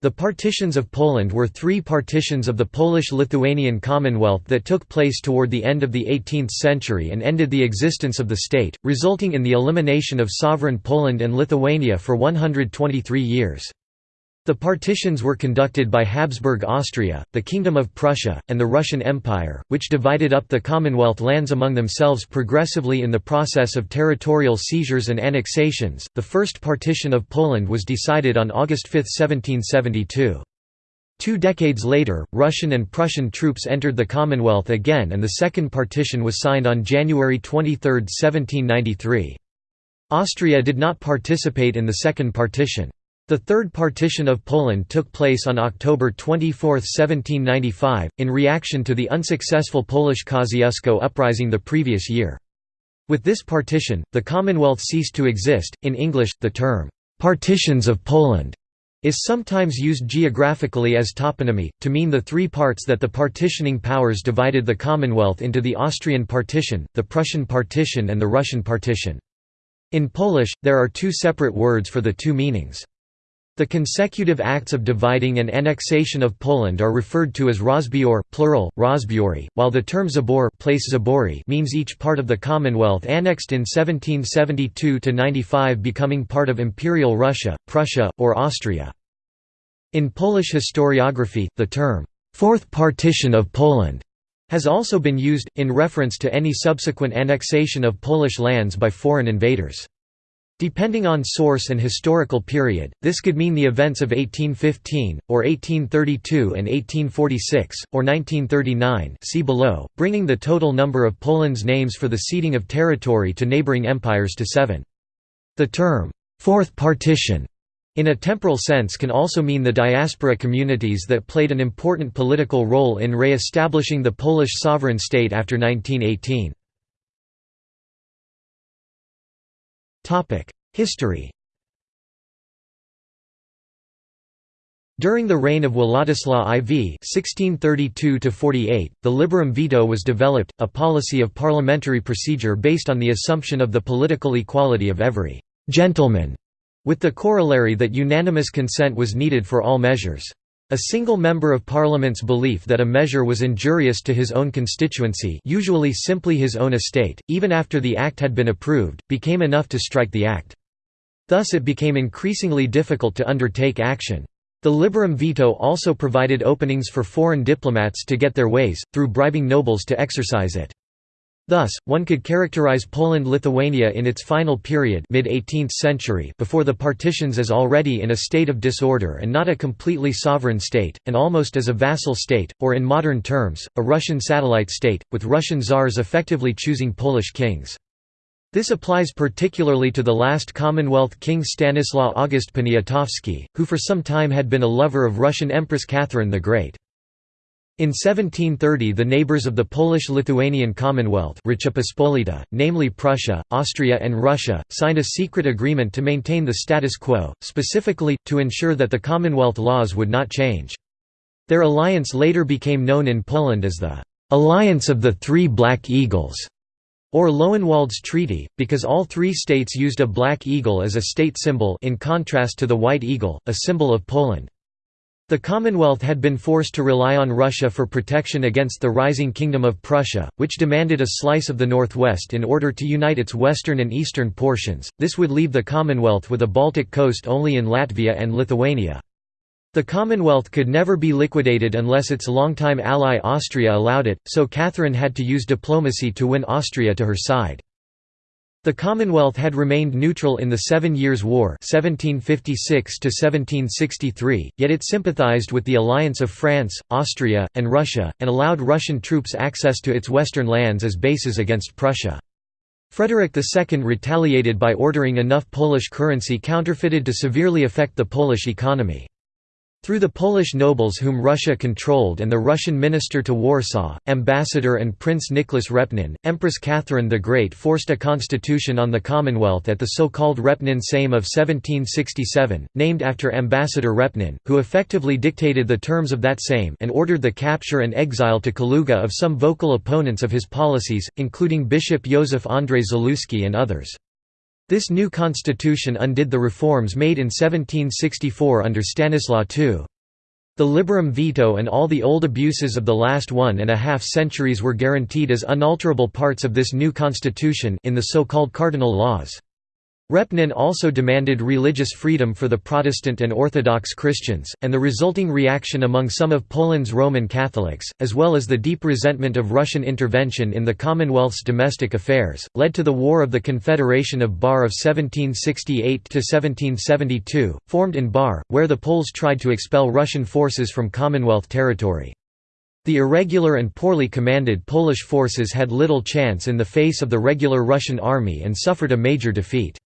The partitions of Poland were three partitions of the Polish-Lithuanian Commonwealth that took place toward the end of the 18th century and ended the existence of the state, resulting in the elimination of sovereign Poland and Lithuania for 123 years. The partitions were conducted by Habsburg Austria, the Kingdom of Prussia, and the Russian Empire, which divided up the Commonwealth lands among themselves progressively in the process of territorial seizures and annexations. The first partition of Poland was decided on August 5, 1772. Two decades later, Russian and Prussian troops entered the Commonwealth again and the second partition was signed on January 23, 1793. Austria did not participate in the second partition. The Third Partition of Poland took place on October 24, 1795, in reaction to the unsuccessful Polish Kosciuszko uprising the previous year. With this partition, the Commonwealth ceased to exist. In English, the term, partitions of Poland is sometimes used geographically as toponymy, to mean the three parts that the partitioning powers divided the Commonwealth into the Austrian partition, the Prussian partition and the Russian partition. In Polish, there are two separate words for the two meanings. The consecutive acts of dividing and annexation of Poland are referred to as rozbior plural, rozbiory, while the term zabor place zabory means each part of the Commonwealth annexed in 1772–95 becoming part of Imperial Russia, Prussia, or Austria. In Polish historiography, the term, Fourth Partition of Poland has also been used, in reference to any subsequent annexation of Polish lands by foreign invaders. Depending on source and historical period, this could mean the events of 1815, or 1832 and 1846, or 1939 see below, bringing the total number of Poland's names for the ceding of territory to neighboring empires to seven. The term, Fourth Partition, in a temporal sense can also mean the diaspora communities that played an important political role in re-establishing the Polish sovereign state after 1918. History During the reign of Władysław IV (1632–48), the liberum veto was developed, a policy of parliamentary procedure based on the assumption of the political equality of every gentleman, with the corollary that unanimous consent was needed for all measures. A single member of parliament's belief that a measure was injurious to his own constituency usually simply his own estate, even after the act had been approved, became enough to strike the act. Thus it became increasingly difficult to undertake action. The liberum veto also provided openings for foreign diplomats to get their ways, through bribing nobles to exercise it. Thus, one could characterize Poland-Lithuania in its final period mid-18th century before the partitions as already in a state of disorder and not a completely sovereign state, and almost as a vassal state, or in modern terms, a Russian satellite state, with Russian czars effectively choosing Polish kings. This applies particularly to the last Commonwealth king Stanislaw August Poniatowski, who for some time had been a lover of Russian Empress Catherine the Great. In 1730 the neighbours of the Polish-Lithuanian Commonwealth namely Prussia, Austria and Russia, signed a secret agreement to maintain the status quo, specifically, to ensure that the Commonwealth laws would not change. Their alliance later became known in Poland as the «Alliance of the Three Black Eagles» or Löwenwolde's Treaty, because all three states used a black eagle as a state symbol in contrast to the white eagle, a symbol of Poland. The Commonwealth had been forced to rely on Russia for protection against the rising Kingdom of Prussia, which demanded a slice of the northwest in order to unite its western and eastern portions. This would leave the Commonwealth with a Baltic coast only in Latvia and Lithuania. The Commonwealth could never be liquidated unless its longtime ally Austria allowed it, so Catherine had to use diplomacy to win Austria to her side. The Commonwealth had remained neutral in the Seven Years' War 1756 yet it sympathized with the alliance of France, Austria, and Russia, and allowed Russian troops access to its western lands as bases against Prussia. Frederick II retaliated by ordering enough Polish currency counterfeited to severely affect the Polish economy. Through the Polish nobles whom Russia controlled and the Russian minister to Warsaw, ambassador and Prince Nicholas Repnin, Empress Catherine the Great forced a constitution on the Commonwealth at the so-called Repnin Sejm of 1767, named after Ambassador Repnin, who effectively dictated the terms of that Sejm and ordered the capture and exile to Kaluga of some vocal opponents of his policies, including Bishop Józef Andrzej Zaluski and others. This new constitution undid the reforms made in 1764 under Stanislaw II. The liberum veto and all the old abuses of the last one and a half centuries were guaranteed as unalterable parts of this new constitution in the so-called cardinal laws. Repnin also demanded religious freedom for the Protestant and Orthodox Christians, and the resulting reaction among some of Poland's Roman Catholics, as well as the deep resentment of Russian intervention in the Commonwealth's domestic affairs, led to the War of the Confederation of Bar of 1768–1772, formed in Bar, where the Poles tried to expel Russian forces from Commonwealth territory. The irregular and poorly commanded Polish forces had little chance in the face of the regular Russian army and suffered a major defeat.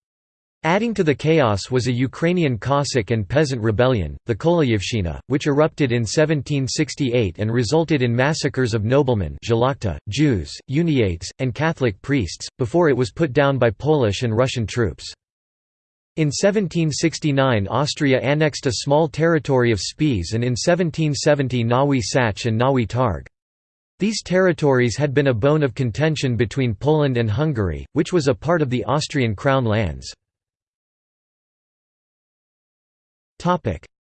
Adding to the chaos was a Ukrainian Cossack and peasant rebellion, the Kolyivshchina, which erupted in 1768 and resulted in massacres of noblemen Jews, Uniates, and Catholic priests, before it was put down by Polish and Russian troops. In 1769 Austria annexed a small territory of Spiš and in 1770 Nowy Sącz and Nowy Targ. These territories had been a bone of contention between Poland and Hungary, which was a part of the Austrian crown lands.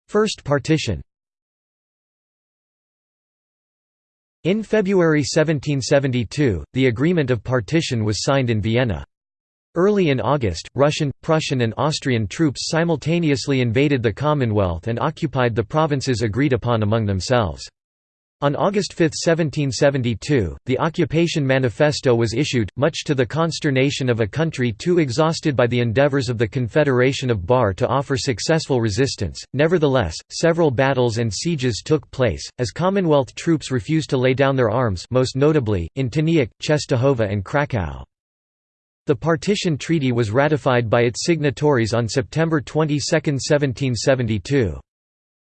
First partition In February 1772, the Agreement of Partition was signed in Vienna. Early in August, Russian, Prussian and Austrian troops simultaneously invaded the Commonwealth and occupied the provinces agreed upon among themselves. On August 5, 1772, the Occupation Manifesto was issued, much to the consternation of a country too exhausted by the endeavours of the Confederation of Bar to offer successful resistance. Nevertheless, several battles and sieges took place, as Commonwealth troops refused to lay down their arms most notably, in Tyniec, Czestochowa and Kraków. The Partition Treaty was ratified by its signatories on September 22, 1772.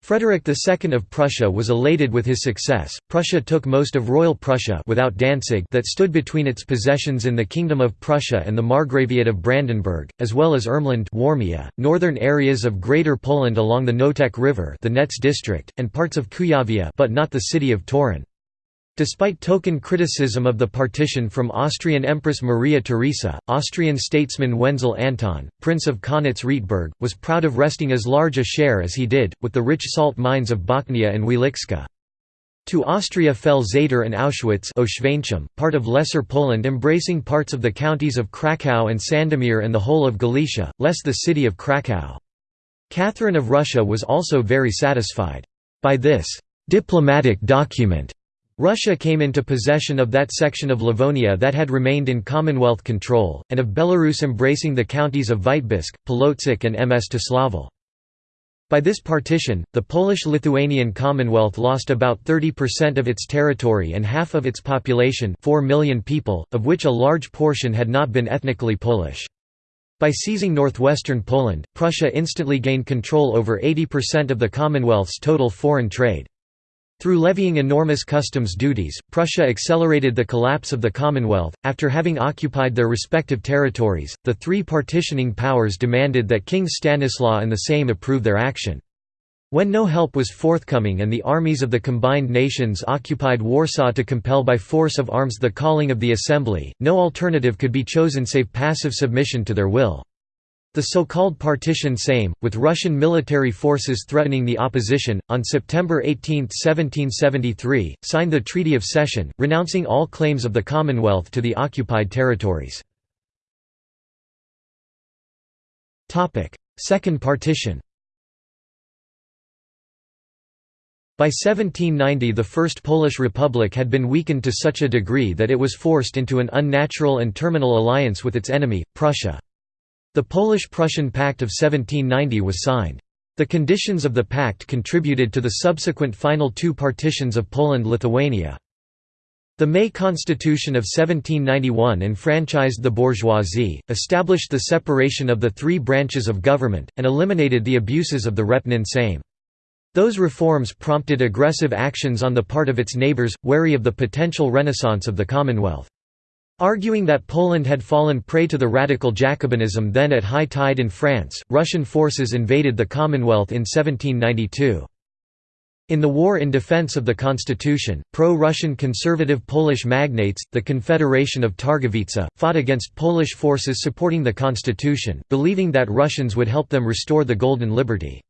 Frederick II of Prussia was elated with his success. Prussia took most of Royal Prussia without Danzig that stood between its possessions in the Kingdom of Prussia and the Margraviate of Brandenburg, as well as Ermland Warmia, northern areas of Greater Poland along the Noteć River the Nets district, and parts of Kuyavia but not the city of Torun. Despite token criticism of the partition from Austrian Empress Maria Theresa, Austrian statesman Wenzel Anton, Prince of Kaunitz-Rietberg, was proud of wresting as large a share as he did, with the rich salt mines of Bochnia and Wieliczka. To Austria fell Zator and Auschwitz part of Lesser Poland embracing parts of the counties of Kraków and Sandomir and the whole of Galicia, less the city of Kraków. Catherine of Russia was also very satisfied. By this «diplomatic document» Russia came into possession of that section of Livonia that had remained in Commonwealth control, and of Belarus embracing the counties of Vitebsk, Polotsk and Mstislavl. By this partition, the Polish-Lithuanian Commonwealth lost about 30% of its territory and half of its population 4 million people, of which a large portion had not been ethnically Polish. By seizing northwestern Poland, Prussia instantly gained control over 80% of the Commonwealth's total foreign trade. Through levying enormous customs duties, Prussia accelerated the collapse of the Commonwealth. After having occupied their respective territories, the three partitioning powers demanded that King Stanislaw and the Sejm approve their action. When no help was forthcoming and the armies of the combined nations occupied Warsaw to compel by force of arms the calling of the assembly, no alternative could be chosen save passive submission to their will. The so-called Partition Sejm, with Russian military forces threatening the opposition, on September 18, 1773, signed the Treaty of Cession, renouncing all claims of the Commonwealth to the occupied territories. Second Partition By 1790 the First Polish Republic had been weakened to such a degree that it was forced into an unnatural and terminal alliance with its enemy, Prussia. The Polish–Prussian Pact of 1790 was signed. The conditions of the pact contributed to the subsequent final two partitions of Poland–Lithuania. The May Constitution of 1791 enfranchised the bourgeoisie, established the separation of the three branches of government, and eliminated the abuses of the Repnin Sejm. Those reforms prompted aggressive actions on the part of its neighbours, wary of the potential renaissance of the Commonwealth. Arguing that Poland had fallen prey to the radical Jacobinism then at high tide in France, Russian forces invaded the Commonwealth in 1792. In the war in defense of the constitution, pro-Russian conservative Polish magnates, the Confederation of Targowica, fought against Polish forces supporting the constitution, believing that Russians would help them restore the Golden Liberty.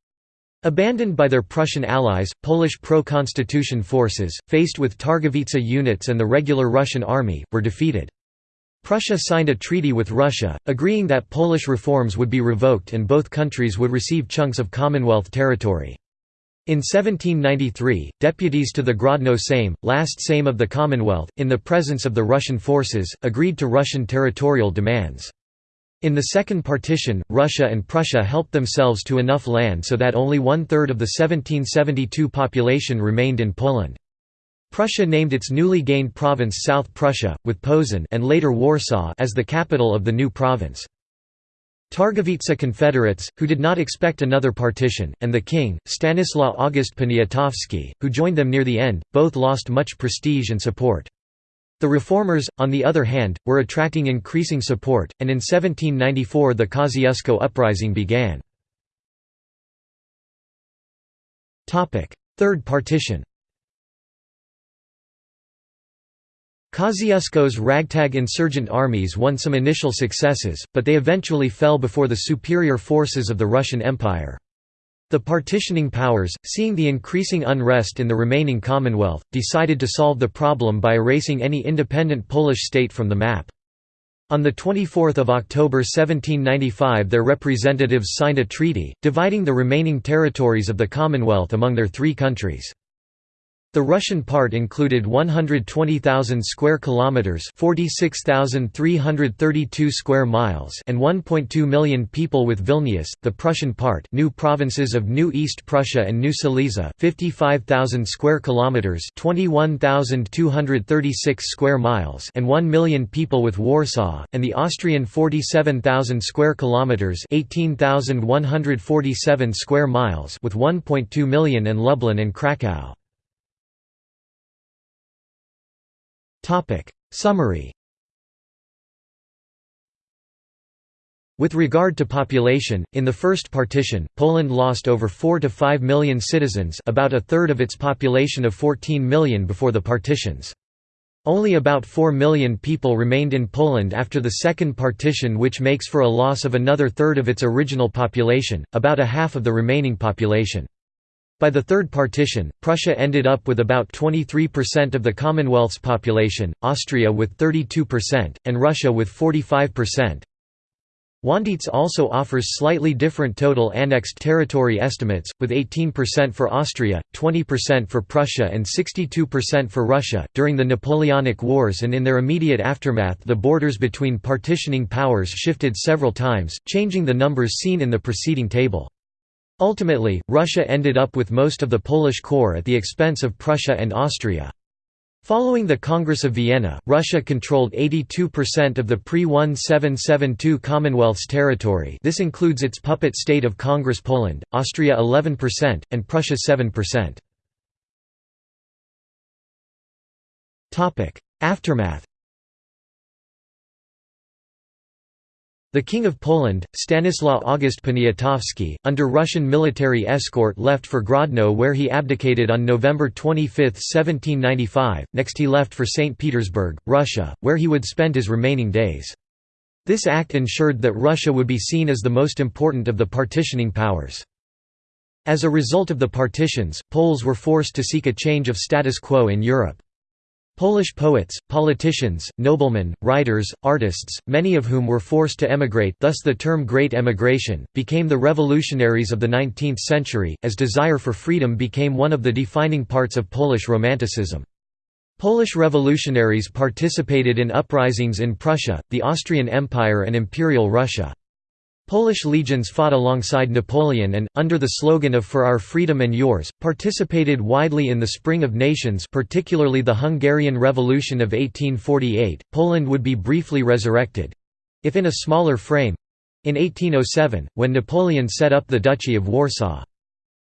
Abandoned by their Prussian allies, Polish pro-constitution forces, faced with Targowica units and the regular Russian army, were defeated. Prussia signed a treaty with Russia, agreeing that Polish reforms would be revoked and both countries would receive chunks of Commonwealth territory. In 1793, deputies to the Grodno Sejm, last Sejm of the Commonwealth, in the presence of the Russian forces, agreed to Russian territorial demands. In the Second Partition, Russia and Prussia helped themselves to enough land so that only one-third of the 1772 population remained in Poland. Prussia named its newly gained province South Prussia, with Posen and later Warsaw as the capital of the new province. Targowica Confederates, who did not expect another partition, and the king, Stanislaw August Poniatowski, who joined them near the end, both lost much prestige and support. The reformers, on the other hand, were attracting increasing support, and in 1794 the Kosciuszko uprising began. Third partition Kosciuszko's ragtag insurgent armies won some initial successes, but they eventually fell before the superior forces of the Russian Empire. The partitioning powers, seeing the increasing unrest in the remaining Commonwealth, decided to solve the problem by erasing any independent Polish state from the map. On 24 October 1795 their representatives signed a treaty, dividing the remaining territories of the Commonwealth among their three countries. The Russian part included 120,000 square kilometers, 46,332 square miles, and 1.2 million people with Vilnius. The Prussian part, new provinces of New East Prussia and New Silesia, 55,000 square kilometers, 21,236 square miles, and 1 million people with Warsaw, and the Austrian 47,000 square kilometers, 18,147 square miles, with 1.2 million and Lublin and Krakow. Topic Summary With regard to population, in the first partition, Poland lost over 4 to 5 million citizens about a third of its population of 14 million before the partitions. Only about 4 million people remained in Poland after the second partition which makes for a loss of another third of its original population, about a half of the remaining population. By the Third Partition, Prussia ended up with about 23% of the Commonwealth's population, Austria with 32%, and Russia with 45%. Wandycz also offers slightly different total annexed territory estimates, with 18% for Austria, 20% for Prussia, and 62% for Russia. During the Napoleonic Wars and in their immediate aftermath, the borders between partitioning powers shifted several times, changing the numbers seen in the preceding table. Ultimately, Russia ended up with most of the Polish core at the expense of Prussia and Austria. Following the Congress of Vienna, Russia controlled 82% of the pre-1772 Commonwealth's territory this includes its puppet state of Congress Poland, Austria 11%, and Prussia 7%. Aftermath The King of Poland, Stanislaw August Poniatowski, under Russian military escort left for Grodno where he abdicated on November 25, 1795, next he left for St. Petersburg, Russia, where he would spend his remaining days. This act ensured that Russia would be seen as the most important of the partitioning powers. As a result of the partitions, Poles were forced to seek a change of status quo in Europe. Polish poets, politicians, noblemen, writers, artists, many of whom were forced to emigrate thus the term Great Emigration, became the revolutionaries of the 19th century, as desire for freedom became one of the defining parts of Polish Romanticism. Polish revolutionaries participated in uprisings in Prussia, the Austrian Empire and Imperial Russia. Polish legions fought alongside Napoleon and, under the slogan of For Our Freedom and Yours, participated widely in the Spring of Nations particularly the Hungarian Revolution of 1848. Poland would be briefly resurrected—if in a smaller frame—in 1807, when Napoleon set up the Duchy of Warsaw.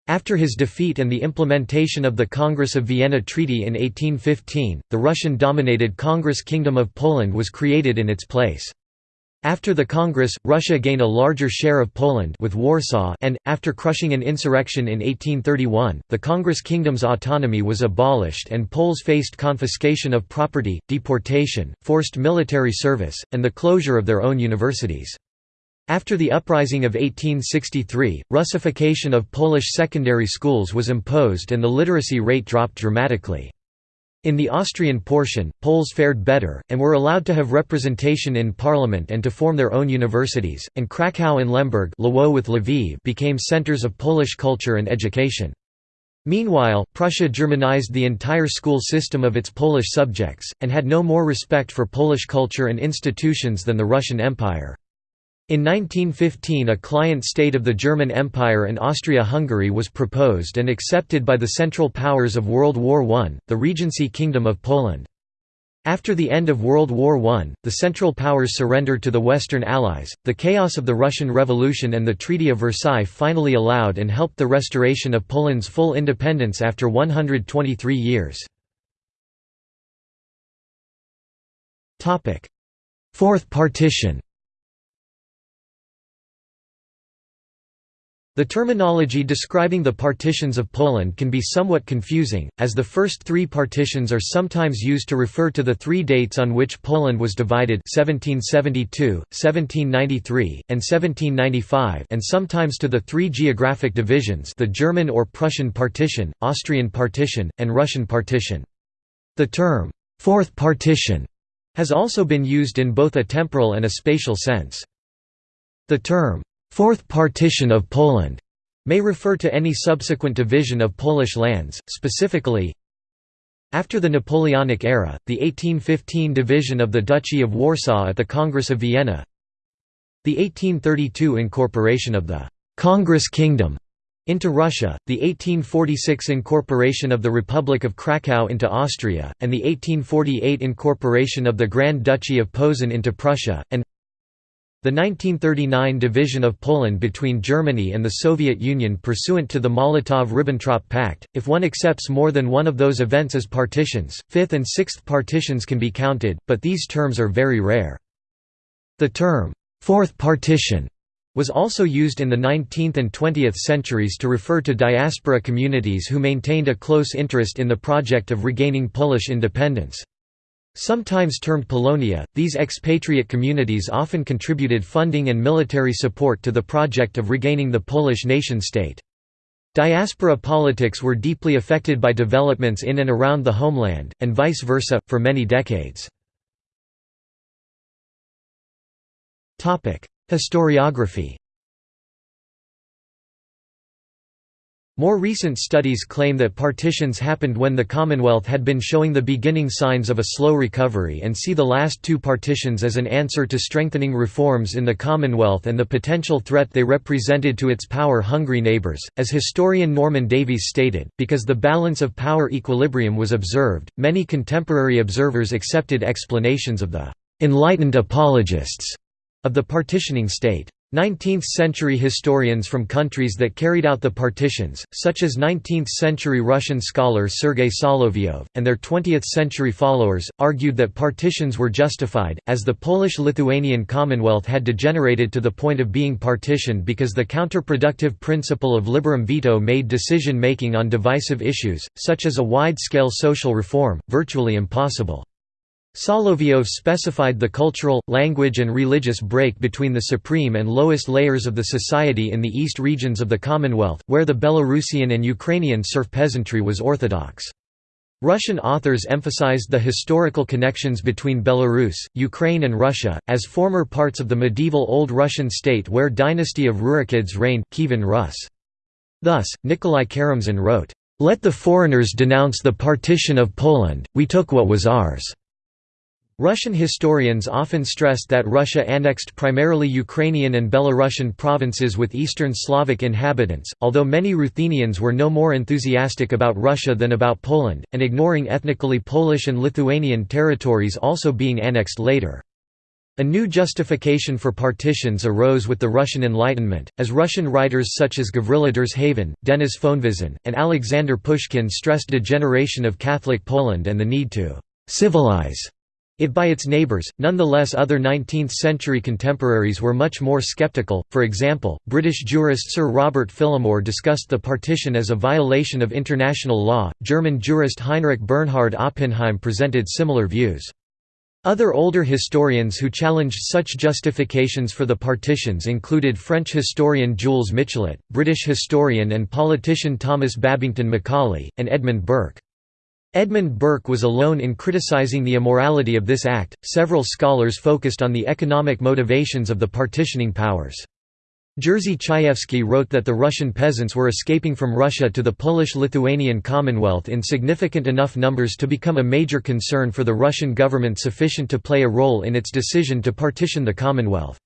After his defeat and the implementation of the Congress of Vienna Treaty in 1815, the Russian-dominated Congress Kingdom of Poland was created in its place. After the Congress, Russia gained a larger share of Poland with Warsaw and, after crushing an insurrection in 1831, the Congress kingdom's autonomy was abolished and Poles faced confiscation of property, deportation, forced military service, and the closure of their own universities. After the uprising of 1863, Russification of Polish secondary schools was imposed and the literacy rate dropped dramatically. In the Austrian portion, Poles fared better, and were allowed to have representation in parliament and to form their own universities, and Kraków and Lemberg with Lviv became centers of Polish culture and education. Meanwhile, Prussia Germanized the entire school system of its Polish subjects, and had no more respect for Polish culture and institutions than the Russian Empire. In 1915 a client state of the German Empire and Austria-Hungary was proposed and accepted by the Central Powers of World War I, the Regency Kingdom of Poland. After the end of World War I, the Central Powers surrendered to the Western Allies. The chaos of the Russian Revolution and the Treaty of Versailles finally allowed and helped the restoration of Poland's full independence after 123 years. Fourth partition The terminology describing the partitions of Poland can be somewhat confusing, as the first three partitions are sometimes used to refer to the three dates on which Poland was divided 1772, 1793, and 1795 and sometimes to the three geographic divisions the German or Prussian partition, Austrian partition, and Russian partition. The term, Fourth Partition, has also been used in both a temporal and a spatial sense. The term, Fourth Partition of Poland may refer to any subsequent division of Polish lands, specifically after the Napoleonic era, the 1815 division of the Duchy of Warsaw at the Congress of Vienna the 1832 incorporation of the «Congress Kingdom» into Russia, the 1846 incorporation of the Republic of Kraków into Austria, and the 1848 incorporation of the Grand Duchy of Posen into Prussia, and the 1939 division of Poland between Germany and the Soviet Union pursuant to the Molotov–Ribbentrop Pact, if one accepts more than one of those events as partitions, fifth and sixth partitions can be counted, but these terms are very rare. The term, Fourth Partition, was also used in the 19th and 20th centuries to refer to diaspora communities who maintained a close interest in the project of regaining Polish independence. Sometimes termed Polonia, these expatriate communities often contributed funding and military support to the project of regaining the Polish nation-state. Diaspora politics were deeply affected by developments in and around the homeland, and vice versa, for many decades. Historiography More recent studies claim that partitions happened when the Commonwealth had been showing the beginning signs of a slow recovery and see the last two partitions as an answer to strengthening reforms in the Commonwealth and the potential threat they represented to its power-hungry neighbours, as historian Norman Davies stated, because the balance of power equilibrium was observed, many contemporary observers accepted explanations of the «enlightened apologists» of the partitioning state. 19th-century historians from countries that carried out the partitions, such as 19th-century Russian scholar Sergei Solovyov, and their 20th-century followers, argued that partitions were justified, as the Polish-Lithuanian Commonwealth had degenerated to the point of being partitioned because the counterproductive principle of liberum veto made decision-making on divisive issues, such as a wide-scale social reform, virtually impossible. Solovyov specified the cultural, language and religious break between the supreme and lowest layers of the society in the east regions of the Commonwealth, where the Belarusian and Ukrainian serf peasantry was orthodox. Russian authors emphasized the historical connections between Belarus, Ukraine and Russia, as former parts of the medieval Old Russian state where dynasty of Rurikids reigned Kievan Rus. Thus, Nikolai Karamzin wrote, "...let the foreigners denounce the partition of Poland, we took what was ours." Russian historians often stressed that Russia annexed primarily Ukrainian and Belarusian provinces with Eastern Slavic inhabitants, although many Ruthenians were no more enthusiastic about Russia than about Poland, and ignoring ethnically Polish and Lithuanian territories also being annexed later. A new justification for partitions arose with the Russian Enlightenment, as Russian writers such as Gavrila Derzhavin, Denis Fonvizin, and Alexander Pushkin stressed degeneration of Catholic Poland and the need to «civilize» it by its neighbours. Nonetheless, other 19th century contemporaries were much more sceptical. For example, British jurist Sir Robert Phillimore discussed the partition as a violation of international law. German jurist Heinrich Bernhard Oppenheim presented similar views. Other older historians who challenged such justifications for the partitions included French historian Jules Michelet, British historian and politician Thomas Babington Macaulay, and Edmund Burke. Edmund Burke was alone in criticizing the immorality of this act. Several scholars focused on the economic motivations of the partitioning powers. Jerzy Czajewski wrote that the Russian peasants were escaping from Russia to the Polish-Lithuanian Commonwealth in significant enough numbers to become a major concern for the Russian government sufficient to play a role in its decision to partition the Commonwealth.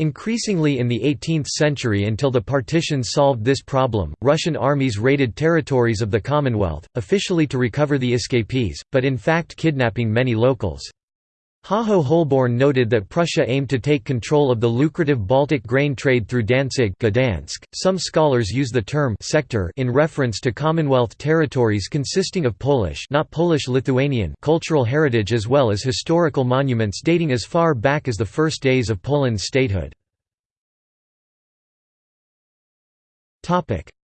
Increasingly in the 18th century until the partitions solved this problem, Russian armies raided territories of the Commonwealth, officially to recover the escapees, but in fact kidnapping many locals. Hajo Holborn noted that Prussia aimed to take control of the lucrative Baltic grain trade through Danzig Gdansk. .Some scholars use the term sector in reference to Commonwealth territories consisting of Polish not Polish-Lithuanian cultural heritage as well as historical monuments dating as far back as the first days of Poland's statehood.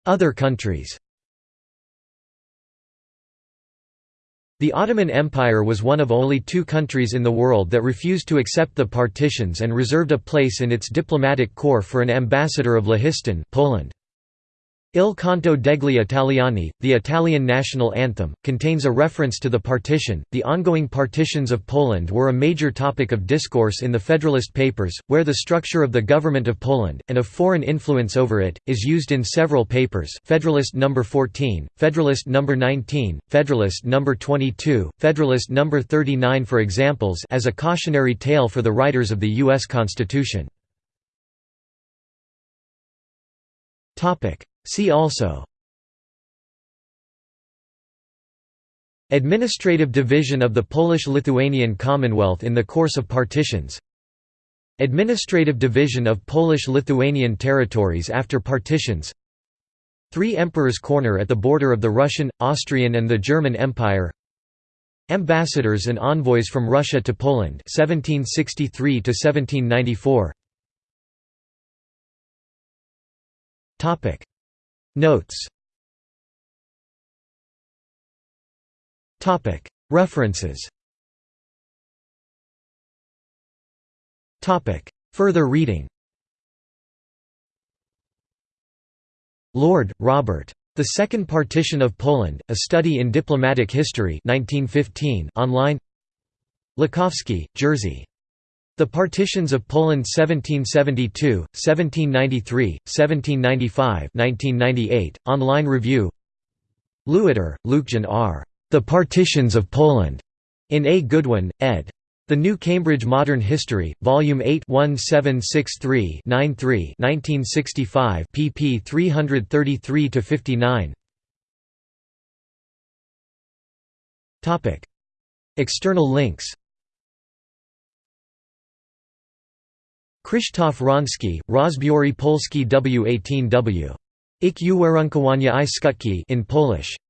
Other countries The Ottoman Empire was one of only two countries in the world that refused to accept the partitions and reserved a place in its diplomatic corps for an ambassador of Lehistan Poland. Il canto degli Italiani, the Italian national anthem, contains a reference to the partition. The ongoing partitions of Poland were a major topic of discourse in the Federalist Papers, where the structure of the government of Poland, and of foreign influence over it, is used in several papers Federalist No. 14, Federalist No. 19, Federalist No. 22, Federalist No. 39 for examples as a cautionary tale for the writers of the U.S. Constitution. See also. Administrative division of the Polish-Lithuanian Commonwealth in the course of partitions. Administrative division of Polish-Lithuanian territories after partitions. Three Emperors' Corner at the border of the Russian, Austrian and the German Empire. Ambassadors and envoys from Russia to Poland 1763 to 1794 Topic. Notes. Topic. References. Topic. Further reading. Lord, Robert. The Second Partition of Poland, A Study in Diplomatic History 1915 online. Lukowski, Jerzy. The Partitions of Poland 1772, 1793, 1795 1998, online review Lewiter, Lucjan R. The Partitions of Poland, in A. Goodwin, ed. The New Cambridge Modern History, Volume 8 1763-93 1965 pp 333–59 External links Krzysztof Ronski, Rozbiory Polski W18W. Ik uwarunkowania i skutki in Polish.